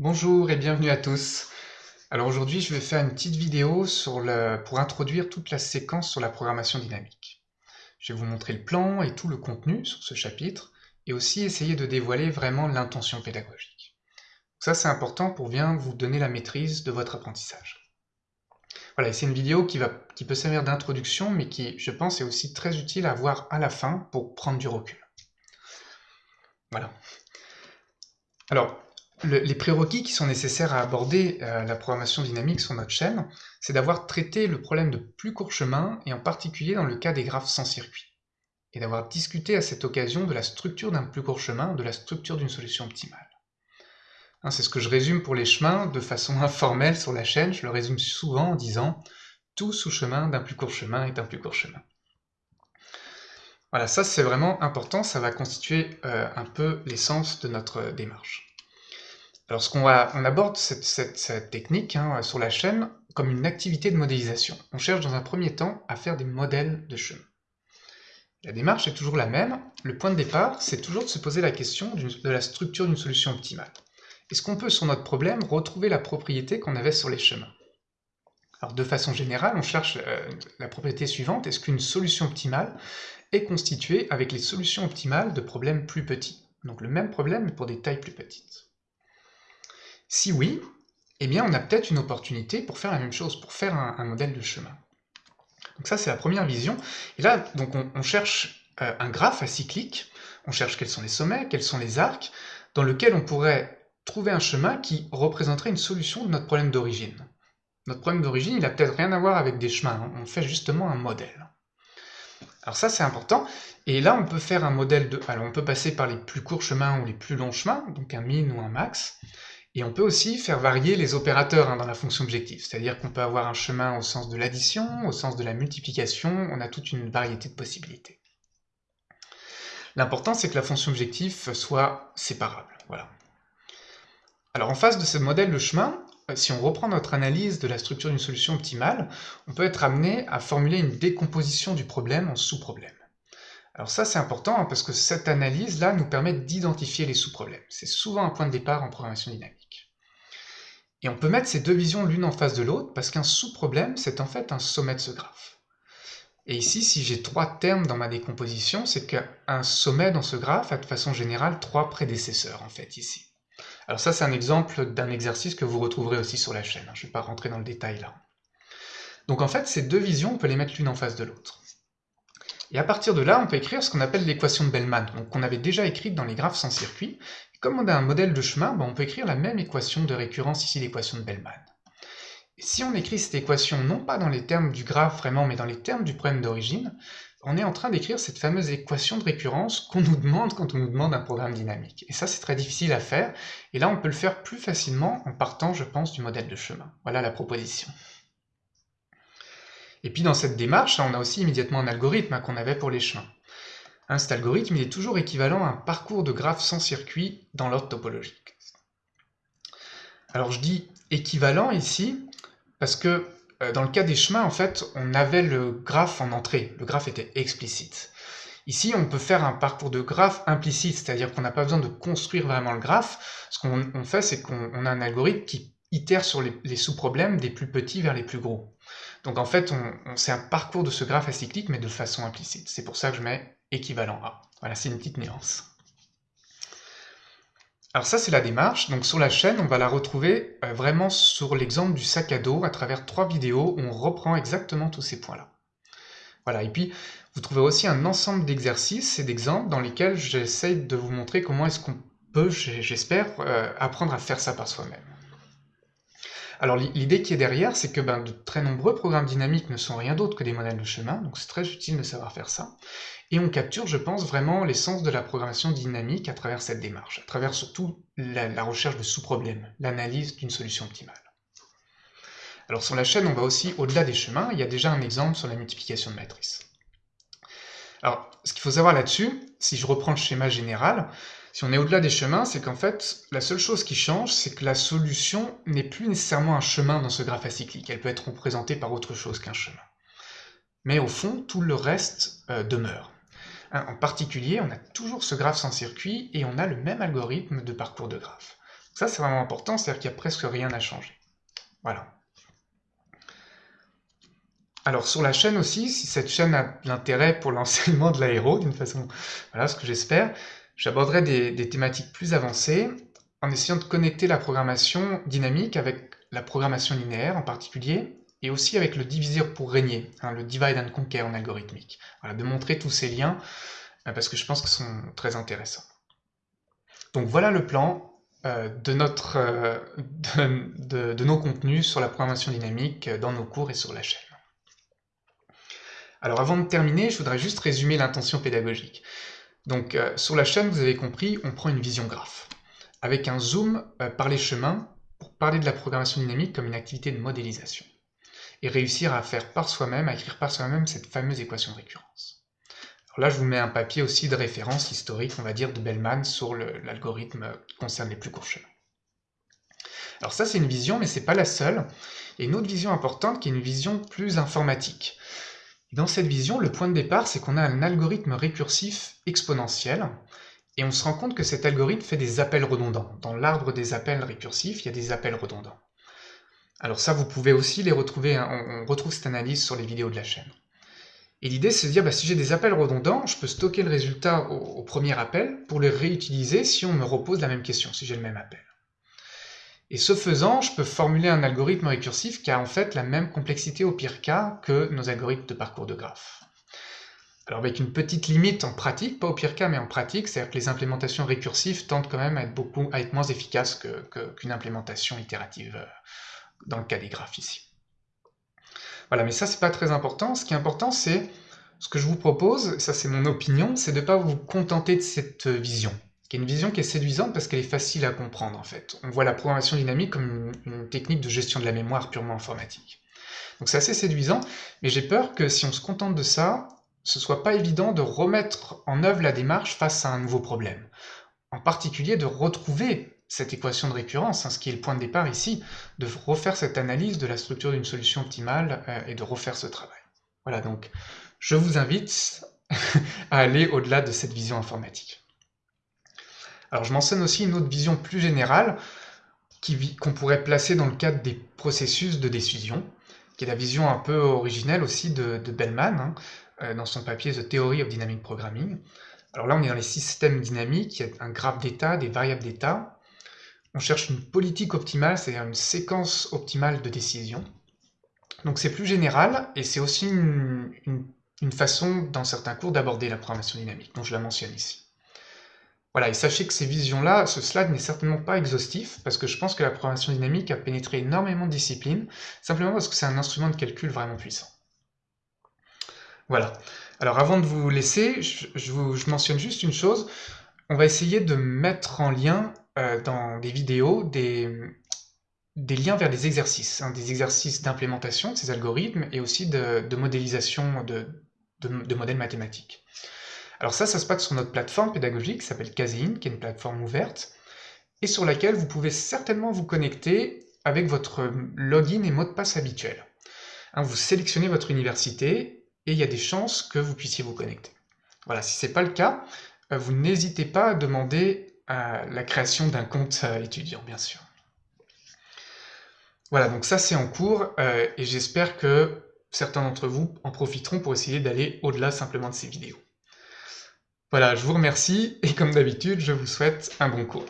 Bonjour et bienvenue à tous. Alors aujourd'hui, je vais faire une petite vidéo pour introduire toute la séquence sur la programmation dynamique. Je vais vous montrer le plan et tout le contenu sur ce chapitre, et aussi essayer de dévoiler vraiment l'intention pédagogique. Ça, c'est important pour bien vous donner la maîtrise de votre apprentissage. Voilà, c'est une vidéo qui, qui peut servir d'introduction, mais qui, je pense, est aussi très utile à voir à la fin pour prendre du recul. Voilà. Alors, les prérequis qui sont nécessaires à aborder euh, la programmation dynamique sur notre chaîne, c'est d'avoir traité le problème de plus court chemin, et en particulier dans le cas des graphes sans circuit, et d'avoir discuté à cette occasion de la structure d'un plus court chemin, de la structure d'une solution optimale. Hein, c'est ce que je résume pour les chemins de façon informelle sur la chaîne, je le résume souvent en disant « tout sous-chemin d'un plus court chemin est un plus court chemin ». Voilà, ça c'est vraiment important, ça va constituer euh, un peu l'essence de notre démarche. Alors ce qu'on on aborde cette, technique hein, sur la chaîne comme une activité de modélisation. On cherche dans un premier temps à faire des modèles de chemin. La démarche est toujours la même, le point de départ c'est toujours de se poser la question de la structure d'une solution optimale. Est-ce qu'on peut sur notre problème retrouver la propriété qu'on avait sur les chemins? Alors de façon générale, on cherche euh, la propriété suivante, est-ce qu'une solution optimale est constituée avec les solutions optimales de problèmes plus petits? Donc le même problème pour des tailles plus petites. Si oui, eh bien on a peut-être une opportunité pour faire la même chose, pour faire un, modèle de chemin. Donc ça c'est la première vision. Et là, donc on, cherche euh, un graphe acyclique, on cherche quels sont les sommets, quels sont les arcs, dans lequel on pourrait trouver un chemin qui représenterait une solution de notre problème d'origine. Notre problème d'origine, il n'a peut-être rien à voir avec des chemins, on fait justement un modèle. Alors ça c'est important, et là on peut faire un modèle de... Alors on peut passer par les plus courts chemins ou les plus longs chemins, donc un min ou un max, et on peut aussi faire varier les opérateurs hein, dans la fonction objectif, c'est-à-dire qu'on peut avoir un chemin au sens de l'addition, au sens de la multiplication, on a toute une variété de possibilités. L'important c'est que la fonction objectif soit séparable, voilà. Alors en face de ce modèle de chemin, euh, si on reprend notre analyse de la structure d'une solution optimale, on peut être amené à formuler une décomposition du problème en sous-problèmes. Alors ça c'est important hein, parce que cette analyse-là nous permet d'identifier les sous-problèmes. C'est souvent un point de départ en programmation dynamique. Et on peut mettre ces deux visions l'une en face de l'autre parce qu'un sous-problème c'est en fait un sommet de ce graphe. Et ici, si j'ai trois termes dans ma décomposition, c'est qu'un sommet dans ce graphe a de façon générale trois prédécesseurs en fait ici. Alors ça c'est un exemple d'un exercice que vous retrouverez aussi sur la chaîne, hein. je ne vais pas rentrer dans le détail là. Donc en fait, ces deux visions, on peut les mettre l'une en face de l'autre. Et à partir de là, on peut écrire ce qu'on appelle l'équation de Bellman, qu'on avait déjà écrite dans les graphes sans circuit. Comme on a un modèle de chemin, ben, on peut écrire la même équation de récurrence ici, l'équation de Bellman. Et si on écrit cette équation non pas dans les termes du graphe vraiment, mais dans les termes du problème d'origine, on est en train d'écrire cette fameuse équation de récurrence qu'on nous demande quand on nous demande un programme dynamique. Et ça, c'est très difficile à faire, et là, on peut le faire plus facilement en partant, je pense, du modèle de chemin. Voilà la proposition. Et puis dans cette démarche, on a aussi immédiatement un algorithme qu'on avait pour les chemins. Hein, cet algorithme il est toujours équivalent à un parcours de graphe sans circuit dans l'ordre topologique. Alors je dis équivalent ici, parce que euh, dans le cas des chemins, en fait, on avait le graphe en entrée, le graphe était explicite. Ici, on peut faire un parcours de graphe implicite, c'est-à-dire qu'on n'a pas besoin de construire vraiment le graphe. Ce qu'on fait, c'est qu'on a un algorithme qui itère sur les sous-problèmes des plus petits vers les plus gros. Donc en fait, on, c'est un parcours de ce graphe acyclique, mais de façon implicite. C'est pour ça que je mets équivalent A. Voilà, c'est une petite nuance. Alors ça, c'est la démarche. Donc sur la chaîne, on va la retrouver euh, vraiment sur l'exemple du sac à dos, à travers trois vidéos où on reprend exactement tous ces points-là. Voilà, et puis vous trouvez aussi un ensemble d'exercices et d'exemples dans lesquels j'essaie de vous montrer comment est-ce qu'on peut, j'espère, euh, apprendre à faire ça par soi-même. Alors l'idée qui est derrière, c'est que ben, de très nombreux programmes dynamiques ne sont rien d'autre que des modèles de chemin, donc c'est très utile de savoir faire ça. Et on capture, je pense, vraiment l'essence de la programmation dynamique à travers cette démarche, à travers surtout la, recherche de sous-problèmes, l'analyse d'une solution optimale. Alors sur la chaîne, on va aussi au-delà des chemins, il y a déjà un exemple sur la multiplication de matrices. Alors, ce qu'il faut savoir là-dessus, si je reprends le schéma général, si on est au-delà des chemins, c'est qu'en fait, la seule chose qui change, c'est que la solution n'est plus nécessairement un chemin dans ce graphe acyclique. Elle peut être représentée par autre chose qu'un chemin. Mais au fond, tout le reste euh, demeure. Hein, en particulier, on a toujours ce graphe sans circuit et on a le même algorithme de parcours de graphe. Ça, c'est vraiment important, c'est-à-dire qu'il n'y a presque rien à changer. Voilà. Alors sur la chaîne aussi, si cette chaîne a l'intérêt pour l'enseignement de l'aéro, d'une façon, voilà ce que j'espère, j'aborderai des, thématiques plus avancées en essayant de connecter la programmation dynamique avec la programmation linéaire en particulier, et aussi avec le diviseur pour régner, hein, le divide and conquer en algorithmique. Voilà, de montrer tous ces liens, euh, parce que je pense qu'ils sont très intéressants. Donc voilà le plan euh, de, notre, euh, de nos contenus sur la programmation dynamique dans nos cours et sur la chaîne. Alors avant de terminer, je voudrais juste résumer l'intention pédagogique. Donc euh, sur la chaîne, vous avez compris, on prend une vision graphe, avec un zoom euh, par les chemins pour parler de la programmation dynamique comme une activité de modélisation, et réussir à faire par soi-même, à écrire par soi-même cette fameuse équation de récurrence. Alors là, je vous mets un papier aussi de référence historique, on va dire, de Bellman sur l'algorithme qui concerne les plus courts chemins. Alors ça, c'est une vision, mais c'est pas la seule. Et une autre vision importante qui est une vision plus informatique. Dans cette vision, le point de départ, c'est qu'on a un algorithme récursif exponentiel, et on se rend compte que cet algorithme fait des appels redondants. Dans l'arbre des appels récursifs, il y a des appels redondants. Alors ça, vous pouvez aussi les retrouver, hein, on, retrouve cette analyse sur les vidéos de la chaîne. Et l'idée, c'est de dire, bah, si j'ai des appels redondants, je peux stocker le résultat au, premier appel pour le réutiliser si on me repose la même question, si j'ai le même appel. Et ce faisant, je peux formuler un algorithme récursif qui a en fait la même complexité au pire cas que nos algorithmes de parcours de graphes. Alors avec une petite limite en pratique, pas au pire cas mais en pratique, c'est-à-dire que les implémentations récursives tendent quand même à être, beaucoup, moins efficaces qu'une implémentation itérative euh, dans le cas des graphes ici. Voilà, mais ça c'est pas très important. Ce qui est important c'est, ce que je vous propose, ça c'est mon opinion, c'est de ne pas vous contenter de cette vision qui est une vision qui est séduisante parce qu'elle est facile à comprendre en fait. On voit la programmation dynamique comme une, technique de gestion de la mémoire purement informatique. Donc c'est assez séduisant, mais j'ai peur que si on se contente de ça, ce soit pas évident de remettre en œuvre la démarche face à un nouveau problème. En particulier de retrouver cette équation de récurrence, hein, ce qui est le point de départ ici, de refaire cette analyse de la structure d'une solution optimale euh, et de refaire ce travail. Voilà donc, je vous invite à aller au-delà de cette vision informatique. Alors je mentionne aussi une autre vision plus générale qu'on pourrait placer dans le cadre des processus de décision, qui est la vision un peu originelle aussi de, Bellman, hein, euh, dans son papier The Theory of Dynamic Programming. Alors là, on est dans les systèmes dynamiques, il y a un graphe d'état, des variables d'état. On cherche une politique optimale, c'est-à-dire une séquence optimale de décision. Donc c'est plus général, et c'est aussi une façon, dans certains cours, d'aborder la programmation dynamique, dont je la mentionne ici. Voilà, et sachez que ces visions-là, ce slide n'est certainement pas exhaustif, parce que je pense que la programmation dynamique a pénétré énormément de disciplines, simplement parce que c'est un instrument de calcul vraiment puissant. Voilà. Alors avant de vous laisser, je, mentionne juste une chose. On va essayer de mettre en lien euh, dans des vidéos des, liens vers des exercices, hein, des exercices d'implémentation de ces algorithmes et aussi de, modélisation de modèles mathématiques. Alors ça, ça se passe sur notre plateforme pédagogique qui s'appelle Casein, qui est une plateforme ouverte, et sur laquelle vous pouvez certainement vous connecter avec votre login et mot de passe habituel. Hein, vous sélectionnez votre université et il y a des chances que vous puissiez vous connecter. Voilà, si ce n'est pas le cas, euh, vous n'hésitez pas à demander euh, la création d'un compte euh, étudiant, bien sûr. Voilà, donc ça c'est en cours et j'espère que certains d'entre vous en profiteront pour essayer d'aller au-delà simplement de ces vidéos. Voilà, je vous remercie et comme d'habitude, je vous souhaite un bon cours.